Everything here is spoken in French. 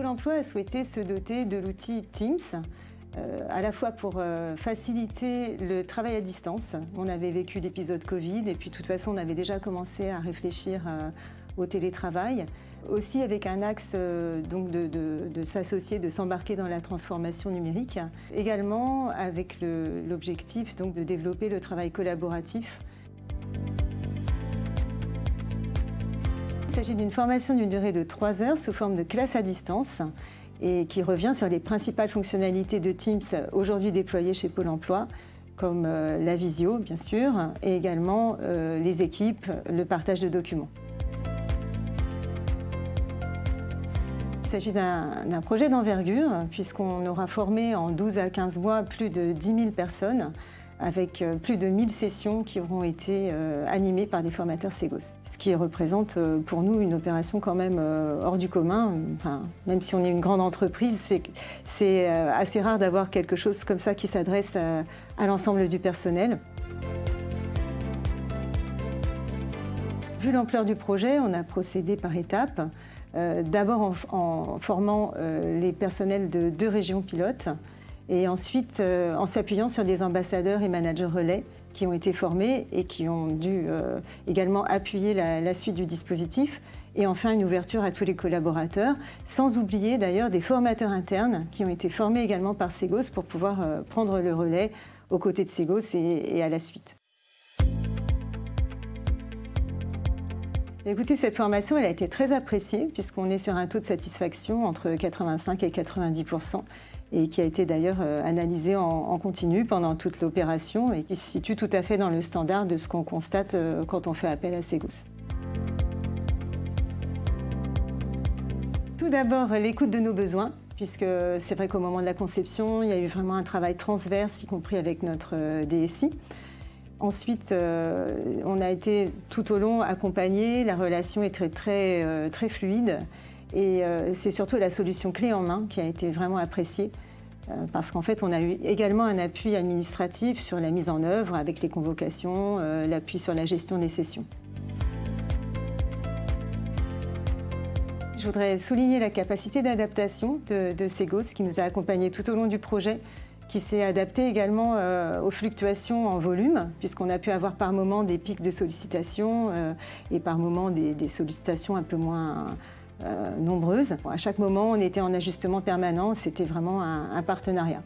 Pôle emploi a souhaité se doter de l'outil Teams, euh, à la fois pour euh, faciliter le travail à distance. On avait vécu l'épisode Covid et puis de toute façon on avait déjà commencé à réfléchir euh, au télétravail. Aussi avec un axe donc de, s'associer, de s'embarquer dans la transformation numérique. Également avec l'objectif de développer le travail collaboratif. S'agit d'une formation d'une durée de 3 heures sous forme de classe à distance et qui revient sur les principales fonctionnalités de Teams aujourd'hui déployées chez Pôle emploi, comme euh, la visio, bien sûr, et également euh, les équipes, le partage de documents. Il s'agit d'un projet d'envergure, puisqu'on aura formé en 12 à 15 mois plus de 10 000 personnes avec euh, plus de 1000 sessions qui auront été euh, animées par des formateurs Segos. Ce qui représente euh, pour nous une opération quand même hors du commun. Même si on est une grande entreprise, c'est assez rare d'avoir quelque chose comme ça qui s'adresse à, l'ensemble du personnel. Vu l'ampleur du projet, on a procédé par étapes. D'abord en, formant les personnels de deux régions pilotes, et ensuite euh, en s'appuyant sur des ambassadeurs et managers relais qui ont été formés et qui ont dû euh, également appuyer la, suite du dispositif et enfin une ouverture à tous les collaborateurs, sans oublier d'ailleurs des formateurs internes qui ont été formés également par Segos pour pouvoir euh, prendre le relais aux côtés de Segos et, à la suite. Écoutez, cette formation elle a été très appréciée puisqu'on est sur un taux de satisfaction entre 85 et 90 et qui a été d'ailleurs euh, analysé en, continu pendant toute l'opération et qui se situe tout à fait dans le standard de ce qu'on constate euh, quand on fait appel à Segos. Tout d'abord, l'écoute de nos besoins, puisque c'est vrai qu'au moment de la conception, il y a eu vraiment un travail transverse, y compris avec notre euh, DSI. Ensuite, on a été tout au long accompagné, la relation est très, très, très fluide. Et euh, c'est surtout la solution clé en main qui a été vraiment appréciée euh, parce qu'en fait, on a eu également un appui administratif sur la mise en œuvre avec les convocations, euh, l'appui sur la gestion des sessions. Je voudrais souligner la capacité d'adaptation de, de, Segos qui nous a accompagnés tout au long du projet, qui s'est adapté également aux fluctuations en volume, puisqu'on a pu avoir par moments des pics de sollicitations et par moments des sollicitations un peu moins euh, nombreuses. à chaque moment, on était en ajustement permanent, c'était vraiment un partenariat.